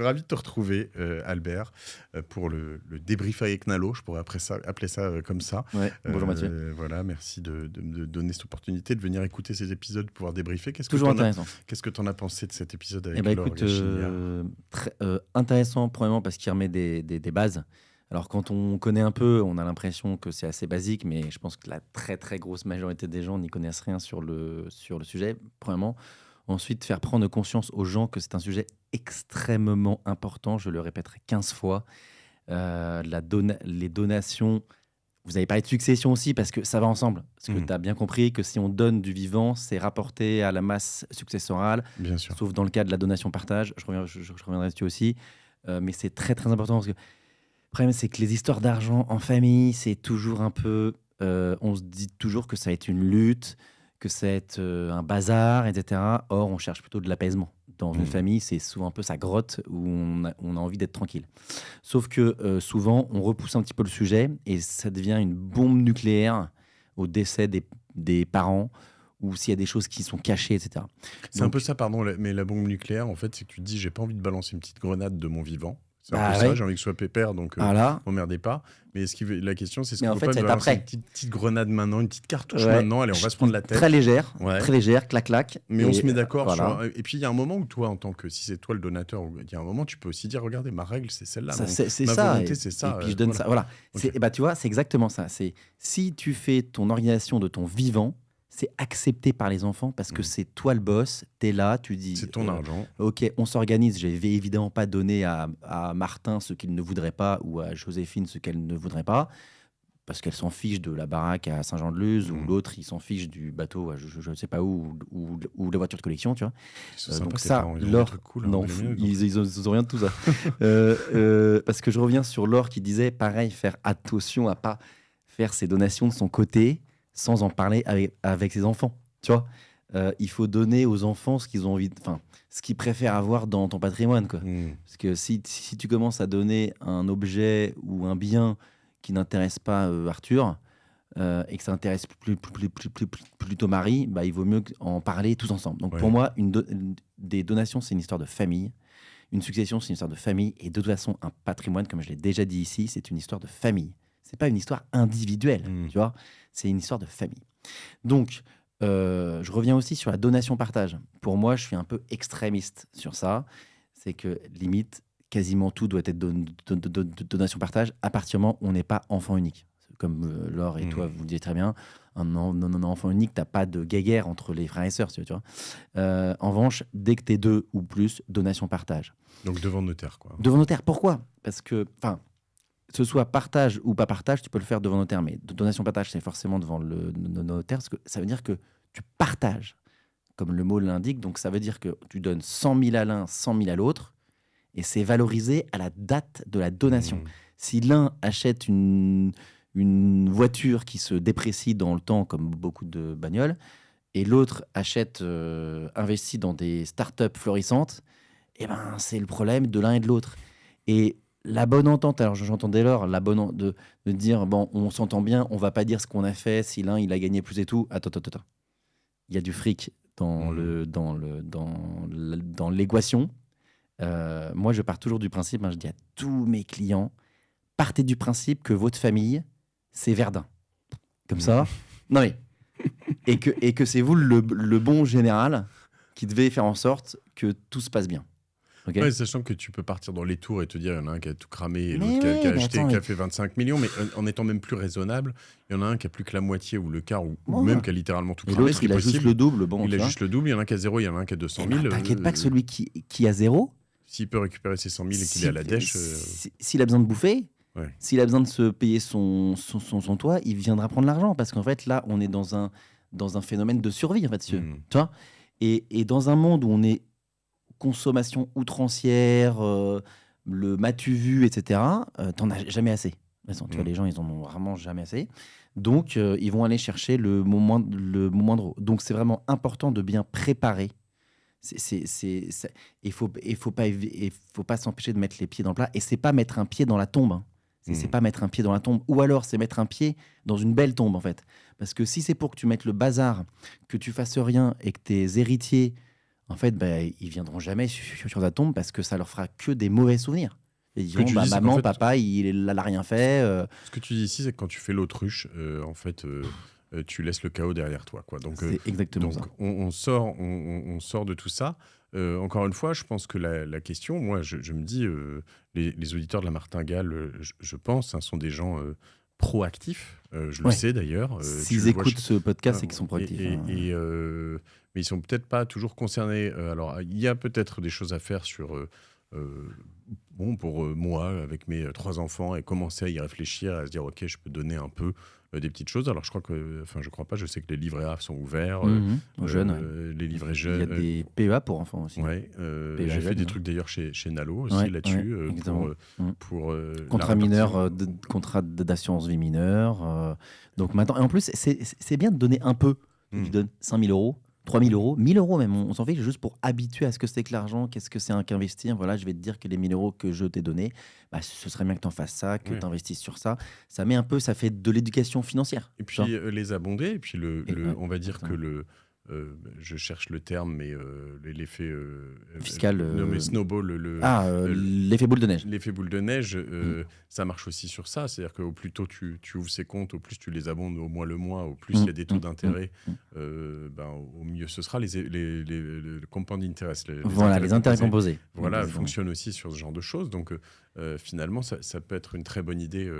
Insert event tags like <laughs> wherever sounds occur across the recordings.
suis ravi de te retrouver, euh, Albert, euh, pour le, le débrief avec Nalo. Je pourrais après ça, appeler ça euh, comme ça. Ouais, bonjour Mathieu. Voilà, merci de, de me donner cette opportunité de venir écouter ces épisodes, de pouvoir débriefer. Qu'est-ce que Toujours as- intéressant. Qu'est-ce que tu en as pensé de cet épisode avec Eh ben, Laure écoute, Gachinière très, intéressant, premièrement, parce qu'il remet des, des- des bases. Alors, quand on connaît un peu, on a l'impression que c'est assez basique, mais je pense que la très, très grosse majorité des gens n'y connaissent rien sur le, sur le sujet, premièrement. Ensuite, faire prendre conscience aux gens que c'est un sujet extrêmement important, je le répéterai 15 fois. Euh, la dona- les donations, vous avez parlé de succession aussi, parce que ça va ensemble. Parce que Mhm. tu as bien compris que si on donne du vivant, c'est rapporté à la masse successorale Bien sûr. sauf dans le cas de la donation-partage. Je, reviens- je- je reviendrai dessus aussi. Euh, mais c'est très très important parce que le problème, c'est que les histoires d'argent en famille, c'est toujours un peu. euh, on se dit toujours que ça va être une lutte, que être euh, un bazar, etc. Or, on cherche plutôt de l'apaisement. Dans une Mhm. famille, c'est souvent un peu sa grotte où on a, on a envie d'être tranquille. Sauf que euh, souvent, on repousse un petit peu le sujet et ça devient une bombe nucléaire au décès des, des parents ou s'il y a des choses qui sont cachées, etc. C'est un peu ça, pardon, mais la bombe nucléaire, en fait, c'est que tu te dis, j'ai pas envie de balancer une petite grenade de mon vivant. C'est un Bah peu ça, ouais. j'ai envie que ce soit pépère, donc euh, Voilà. m'emmerdez pas. Mais qu'il veut- la question, c'est ce qu'on peut fait, pas ça après. une petite, petite grenade maintenant, une petite cartouche Ouais. maintenant, allez, on va se prendre la tête. Très légère, Ouais. très légère, clac clac. Mais on Et, se met d'accord. voilà. sur- Et puis il y a un moment où toi, en tant que si c'est toi le donateur, il y a un moment tu peux aussi dire regardez ma règle c'est celle-là. Ça, c'est ça. volonté, et- ça, Et puis euh, je donne voilà. ça. Voilà. Ok. C'est- bah, tu vois, c'est exactement ça. C'est si tu fais ton organisation de ton vivant, c'est accepté par les enfants parce que Mhm. c'est toi le boss. T'es là, tu dis. C'est ton euh, argent. Ok, on s'organise. Je vais évidemment pas donner à, à Martin ce qu'il ne voudrait pas ou à Joséphine ce qu'elle ne voudrait pas. Parce qu'elle s'en fiche de la baraque à Saint-Jean-de-Luz, ou Mhm. l'autre, il s'en fiche du bateau à je ne sais pas où, ou, ou de la voiture de collection, tu vois. Euh, donc ça, l'or- cool, hein, non, ils ils, ont, ils ont rien de tout ça. <laughs> Euh, euh, parce que je reviens sur Laure qui disait, pareil, faire attention à pas faire ses donations de son côté sans en parler avec, avec ses enfants. Tu vois, Euh, il faut donner aux enfants ce qu'ils ont envie, enfin, ce qu'ils préfèrent avoir dans ton patrimoine, quoi. Hmm. Parce que si, si tu commences à donner un objet ou un bien qui n'intéresse pas euh, Arthur euh, et que ça intéresse plus, plus, plus, plus- plus- plus- plutôt Marie, bah, il vaut mieux en parler tous ensemble. Donc Ouais. pour moi, une do- une- des donations, c'est une histoire de famille. Une succession, c'est une histoire de famille. Et de toute façon, un patrimoine, comme je l'ai déjà dit ici, c'est une histoire de famille. C'est pas une histoire individuelle, Mm. tu vois. C'est une histoire de famille. Donc, euh, je reviens aussi sur la donation-partage. Pour moi, je suis un peu extrémiste sur ça. C'est que limite, quasiment tout doit être don- don- don- don- donation-partage à partir du moment où on n'est pas enfant unique. Comme euh, Laure et Mhm. toi, vous le dites très bien, un, enfant unique, t'as pas de guéguerre entre les frères et sœurs, tu vois. Euh, en revanche, dès que t'es deux ou plus, donation-partage. Donc devant notaire quoi. Devant notaire, pourquoi? Parce que, enfin, ce soit partage ou pas partage, tu peux le faire devant notaire, mais donation-partage, c'est forcément devant le no- notaire, parce que ça veut dire que tu partages, comme le mot l'indique, donc ça veut dire que tu donnes 100 000 à l'un, 100 000 à l'autre, et c'est valorisé à la date de la donation. Hmm. Si l'un achète une, une voiture qui se déprécie dans le temps, comme beaucoup de bagnoles, et l'autre achète, euh, investit dans des startups florissantes, eh ben, c'est le problème de l'un et de l'autre. Et la bonne entente, alors j'entends dès lors, la bonne de, de dire, bon, on s'entend bien, on va pas dire ce qu'on a fait, si l'un il a gagné plus et tout. Attends, attends, attends. Il y a du fric dans Mhm. le dans le dans le- dans l'équation. Euh, moi, je pars toujours du principe, hein, je dis à tous mes clients, partez du principe que votre famille, c'est Verdun. Comme ça. Non mais. Et que, et que c'est vous le, le bon général qui devez faire en sorte que tout se passe bien. Ok Ouais, sachant que tu peux partir dans les tours et te dire, il y en a un qui a tout cramé et l'autre qui a- qui acheté, attends, qui a fait 25 millions, mais en- en étant même plus raisonnable, il y en a un qui a plus que la moitié ou le quart ou, ou Ouais. même qui a littéralement tout Et cramé, l'autre, il a juste le double. Bon, il a juste le double, il y en a un qui a zéro, il y en a un qui a 200 Eh 000. ben, T'inquiète euh, pas que celui qui, qui a zéro, S'il peut récupérer ses 100 000 et qu'il si- est à la dèche, euh, si- s'il a besoin de bouffer, Ouais. s'il a besoin de se payer son, son, son, son toit, il viendra prendre l'argent. Parce qu'en fait, là, on est dans un, dans un phénomène de survie, en fait, hmm. Tu vois? Et, et dans un monde où on est consommation outrancière, euh, le m'as-tu vu, etc., euh, t'en as jamais assez. Façon, tu vois, Mm. les gens, ils en ont vraiment jamais assez. Donc, euh, ils vont aller chercher le moment, le moindre. Donc, c'est vraiment important de bien préparer. Il faut, il faut pas, il faut pas s'empêcher de mettre les pieds dans le plat. Et c'est pas mettre un pied dans la tombe. hein. C'est, c'est Mm. pas mettre un pied dans la tombe. Ou alors, c'est mettre un pied dans une belle tombe, en fait. Parce que si c'est pour que tu mettes le bazar, que tu fasses rien et que tes héritiers en fait, bah, ils viendront jamais sur, sur ta tombe parce que ça leur fera que des mauvais souvenirs. Ils que diront, bah, dis, maman, fait- papa, il n'a rien fait. euh, Ce que tu dis ici, c'est que quand tu fais l'autruche, euh, en fait, euh, tu laisses le chaos derrière toi. Quoi. Donc, exactement donc ça. on, on sort, on, sort de tout ça. Encore une fois, je pense que la, la question, moi, je, je me dis, les, les auditeurs de la Martingale, je, je pense, hein, sont des gens proactifs. Euh, je le Ouais. sais d'ailleurs. euh, S'ils vois écoutent ce podcast, c'est qu'ils sont Et- proactifs. Et, hein. et, euh, mais ils sont peut-être pas toujours concernés. Alors, il y a peut-être des choses à faire sur. bon, pour moi, avec mes trois enfants, et commencer à y réfléchir, à se dire, ok, je peux donner un peu des petites choses. Alors, je crois que, enfin, je crois pas. Je sais que les livrets A sont ouverts. euh, Mhm, aux jeunes, ouais. euh, les livrets Il y jeunes. a des PEA pour enfants aussi. Ouais, euh, PEA j'ai fait jeunes, des trucs d'ailleurs chez, chez Nalo aussi Ouais, là-dessus euh, pour, euh, Mm. pour euh, Contrat mineur, euh, de- contrat d'assurance vie mineure. euh, donc maintenant, et en plus, c'est- bien de donner un peu. Mm. Tu donnes 5 000 euros, 3 000 euros, 1000 euros même. On, on s'en fait juste pour habituer à ce que c'est que l'argent, qu'est-ce que c'est qu'investir. Voilà, je vais te dire que les 1000 euros que je t'ai donnés, bah, ce serait bien que tu en fasses ça, que Ouais. tu investisses sur ça. Ça met un peu, ça fait de l'éducation financière. Et puis euh, les abonder, et puis le, Et le- ouais, on va dire que le, euh, je cherche le terme, mais euh, l'effet euh, Fiscal, non mais snowball, le, Ah, le- l'effet boule de neige. l'effet boule de neige, euh, Mm. ça marche aussi sur ça. C'est-à-dire qu'au plus tôt tu, tu ouvres ces comptes, au plus tu les abondes au mois le mois, au plus Mm, il y a des taux mm, d'intérêt, euh, ben, au mieux ce sera. Les, les, les, les- le compound interest, les, Voilà, les intérêts composés. voilà, Exactement. fonctionne aussi sur ce genre de choses. Donc, finalement, ça, ça peut être une très bonne idée,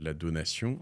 la donation.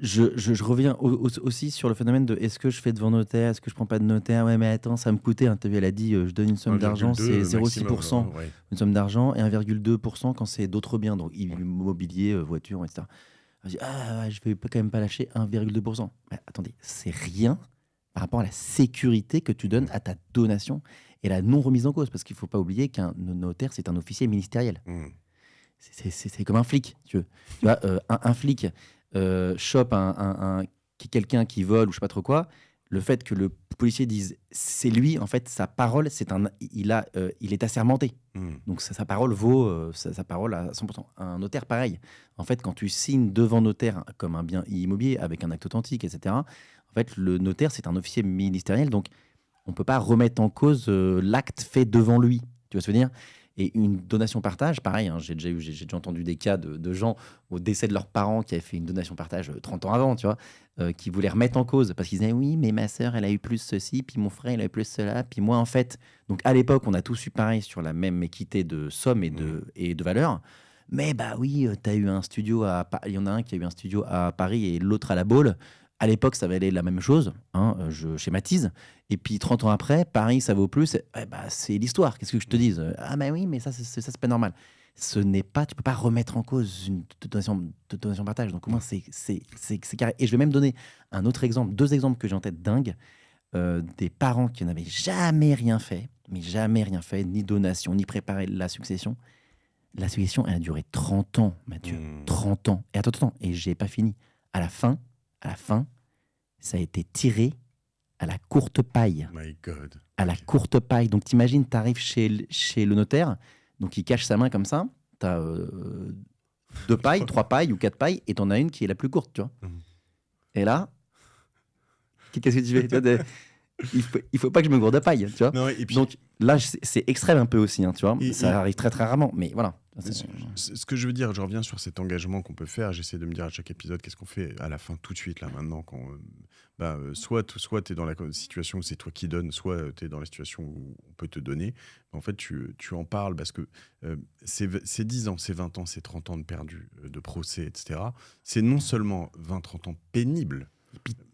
Je, je- je reviens au- au- aussi sur le phénomène de est-ce que je fais devant notaire, est-ce que je prends pas de notaire? Ouais, mais attends, ça me coûtait. Hein, vu, elle a dit, euh, je donne une somme d'argent, 1,2 c'est maximum, 0,6%. ouais. une somme d'argent et 1,2% quand c'est d'autres biens, donc immobilier, euh, voiture, etc. Je dis, ah, je vais quand même pas lâcher 1,2%. Mais attendez, c'est rien par rapport à la sécurité que tu donnes à ta donation et la non remise en cause, parce qu'il faut pas oublier qu'un notaire, c'est un officier ministériel. Mm. C'est- comme un flic, tu veux. Tu vois, euh, un, un flic euh, chope un, un- quelqu'un qui vole ou je sais pas trop quoi. Le fait que le policier dise c'est lui, en fait, sa parole, c'est un, il a, euh, il est assermenté. Mm. Donc sa, sa parole vaut euh, sa, sa parole à 100%. Un notaire, pareil. En fait, quand tu signes devant notaire comme un bien immobilier avec un acte authentique, etc. En fait, le notaire, c'est un officier ministériel, donc on peut pas remettre en cause euh, l'acte fait devant lui. Tu vois ce que je veux dire? Et une donation partage, pareil. hein, j'ai déjà eu, j'ai j'ai déjà entendu des cas de, de gens au décès de leurs parents qui avaient fait une donation partage euh, 30 ans avant, tu vois, euh, qui voulaient remettre en cause parce qu'ils disaient oui, mais ma sœur, elle a eu plus ceci, puis mon frère, il a eu plus cela, puis moi, en fait. Donc à l'époque, on a tous eu pareil sur la même équité de somme et de, et de valeur. Mais bah oui, tu as eu un studio à il y en a un qui a eu un studio à Paris et l'autre à la Baule. À l'époque, ça valait la même chose, hein, euh, je schématise. Et puis 30 ans après, Paris, ça vaut plus. Eh bah, c'est l'histoire. Qu'est-ce que je te dise? Ah, bah oui, mais ça, c'est ça, c'est pas normal. Ce n'est pas, tu peux pas remettre en cause une donation, donation partage. Donc, au moins, c'est c'est- c'est- c'est carré. Et je vais même donner un autre exemple, deux exemples que j'ai en tête dingues. euh, des parents qui n'avaient jamais rien fait, mais jamais rien fait, ni donation, ni préparé la succession. La succession, elle a duré 30 ans, Mathieu. Mm. 30 ans. Et attends, attends, et j'ai pas fini. À la fin, à la fin, ça a été tiré à la courte paille. My God. À la courte paille. Donc t'imagines, t'arrives chez, chez le notaire, donc il cache sa main comme ça, t'as euh, deux pailles, <laughs> trois pailles ou quatre pailles, et t'en as une qui est la plus courte, tu vois. Mhm. Et là, <laughs> qu'est-ce que tu fais de- il, faut, il faut pas que je me gourde de paille, tu vois. Non, et puis, Donc là, c'est c'est extrême un peu aussi, hein, tu vois. Et- ça et- arrive très très rarement, mais voilà. Ce ce- que je veux dire, je reviens sur cet engagement qu'on peut faire. J'essaie de me dire à chaque épisode qu'est-ce qu'on fait à la fin, tout de suite, là, maintenant. Quand, euh, bah, euh, soit tu es dans la situation où c'est toi qui donnes, soit tu es dans la situation où on peut te donner. En fait, tu, tu en parles parce que euh, c'est 10 ans, c'est 20 ans, c'est 30 ans de perdu, euh, de procès, etc. C'est non seulement 20-30 ans pénibles,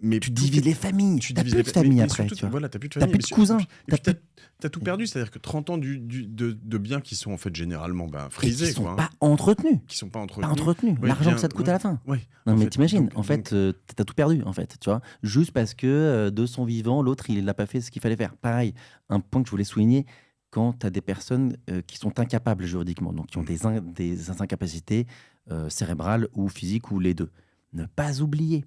mais Tu divises les familles, tu n'as divises plus les de famille après, tu. Voilà, t'as plus de T'as famille. plus mais de cousins, t'as t'as tout perdu, c'est-à-dire que 30 ans du, du- de, de biens qui sont en fait généralement ben, Et qui frisés, sont hein, pas entretenus. qui sont pas Pas entretenus. Ouais, L'argent que ça te coûte ouais. à la fin. Ouais, Non, mais t'imagines, en fait, euh, t'as tout perdu, en fait, tu vois. Juste parce que euh, de son vivant, l'autre, il n'a pas fait ce qu'il fallait faire. Pareil, un point que je voulais souligner, quand tu as des personnes euh, qui sont incapables juridiquement, donc qui ont des, in- des incapacités euh, cérébrales ou physiques ou les deux. Ne pas oublier.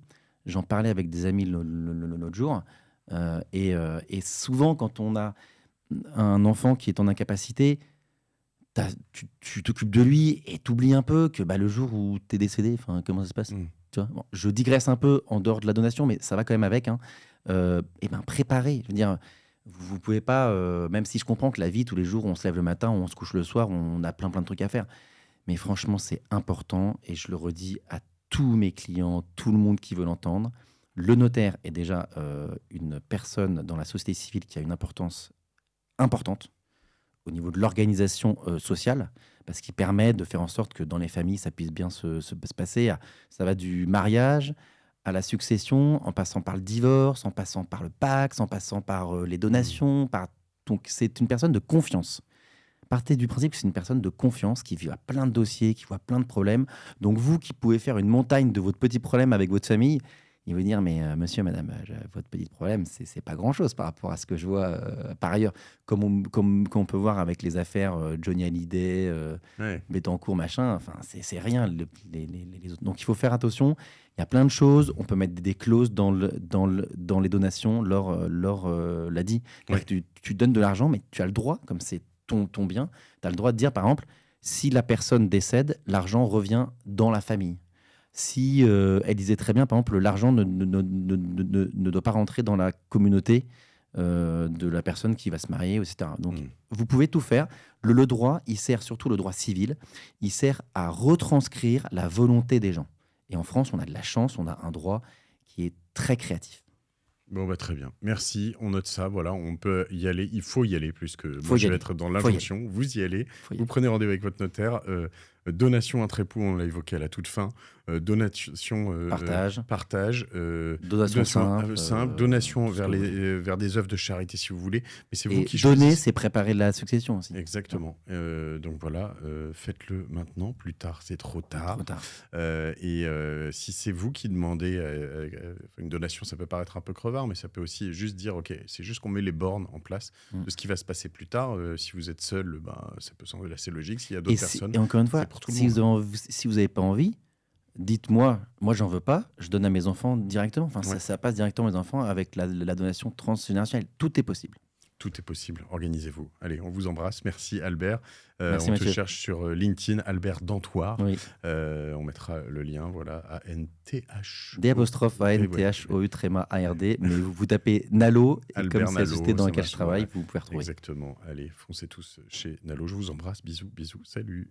J'en parlais avec des amis l'autre jour, euh, et, euh, et souvent, quand on a un enfant qui est en incapacité, tu t'occupes de lui et t'oublies un peu que bah, le jour où tu es décédé, comment ça se passe? Mm. tu vois? Bon, Je digresse un peu en dehors de la donation, mais ça va quand même avec. Hein. Euh, et ben préparer, je veux dire, Vous ne pouvez pas, même si je comprends que la vie tous les jours, on se lève le matin, on se couche le soir, on a plein, plein de trucs à faire. Mais franchement, c'est important et je le redis à tous mes clients, tout le monde qui veut l'entendre. Le notaire est déjà, heu, une personne dans la société civile qui a une importance importante au niveau de l'organisation, heu, sociale, parce qu'il permet de faire en sorte que dans les familles, ça puisse bien se se se passer. À ça va du mariage à la succession, en passant par le divorce, en passant par le Pacs, en passant par, heu, les donations, donc c'est une personne de confiance. Partez du principe que c'est une personne de confiance qui voit plein de dossiers, qui voit plein de problèmes. Donc vous qui pouvez faire une montagne de votre petit problème avec votre famille, il va dire: «Mais, heu, monsieur, madame, je votre petit problème, c'est pas grand-chose par rapport à ce que je vois, heu, par ailleurs». Comme on comme comme on peut voir avec les affaires, Johnny Hallyday, Ouais. Bettencourt, machin, enfin c'est rien le les les les autres. Donc il faut faire attention. Il y a plein de choses. On peut mettre des des clauses dans le dans le dans les donations. Laure, Laure, l'a dit. Ouais. tu tu donnes de l'argent, mais tu as le droit, comme c'est ton ton bien, tu as le droit de dire, par exemple, si la personne décède, l'argent revient dans la famille. Si, heu, elle disait très bien, par exemple, l'argent ne ne ne ne ne ne ne doit pas rentrer dans la communauté, heu, de la personne qui va se marier et cetera. Donc Mmh. vous pouvez tout faire. Le le droit, il sert surtout le droit civil, il sert à retranscrire la volonté des gens et en France, on a de la chance, on a un droit qui est très créatif. Bon, bah, très bien. Merci, on note ça, voilà, on peut y aller. Il faut y aller plus que Faut moi, y je vais aller. être dans l'injonction. Vous y allez, Faut y vous aller. prenez rendez-vous avec votre notaire. heu, donation entre époux, on l'a évoqué à la toute fin. Heu, donation, heu, Partage. partage, heu, Donation simple, heu, simple, heu, donation vers les vers des œuvres de charité si vous voulez, mais c'est vous qui donner, c'est préparer la succession aussi. Exactement, donc voilà, faites-le maintenant, plus tard, c'est trop tard. Trop tard. Et si c'est vous qui demandez, une donation, ça peut paraître un peu crevard, mais ça peut aussi juste dire: «OK», c'est juste qu'on met les bornes en place Mmh. de ce qui va se passer plus tard. Si vous êtes seul, ben, ça peut sembler assez logique. S'il y a d'autres personnes, et encore une fois, pour tout le si vous monde. si vous avez pas envie, dites-moi: «Moi, j'en veux pas», je donne à mes enfants directement. Enfin, ça Ouais. ça passe directement aux enfants avec la la donation transgénérationnelle. Tout est possible. Tout est possible, organisez-vous. Allez, on vous embrasse. Merci Albert. Heu, Merci on te cherche sur, heu, LinkedIn, Albert Dantoir. Oui. Heu, on mettra le lien, voilà, A-N-T-H-O D apostrophe A et N ouais, T H O U tréma A R D, mais <laughs> vous vous tapez Nalo et Albert comme c'est société dans ça laquelle je travaille, vous pouvez retrouver. Exactement. Allez, foncez tous chez Nalo. Je vous embrasse. Bisous, bisous. Salut.